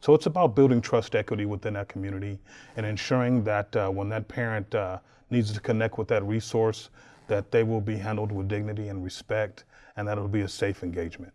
So it's about building trust equity within that community and ensuring that uh, when that parent uh, needs to connect with that resource, that they will be handled with dignity and respect and that it'll be a safe engagement.